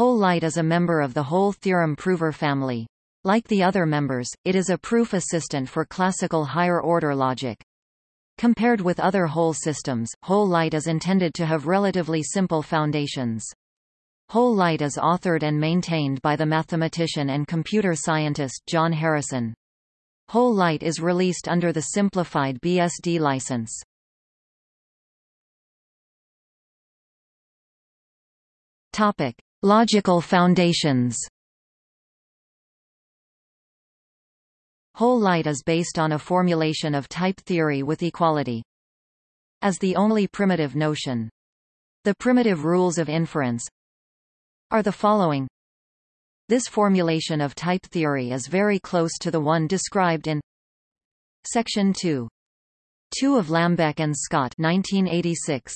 HOL Light is a member of the HOL theorem prover family. Like the other members, it is a proof assistant for classical higher-order logic. Compared with other HOL systems, HOL Light is intended to have relatively simple foundations. HOL Light is authored and maintained by the mathematician and computer scientist John Harrison. HOL Light is released under the simplified BSD license. Topic: Logical foundations. HOL Light is based on a formulation of type theory with equality as the only primitive notion. The primitive rules of inference are the following. This formulation of type theory is very close to the one described in Section 2. 2 of Lambek and Scott 1986.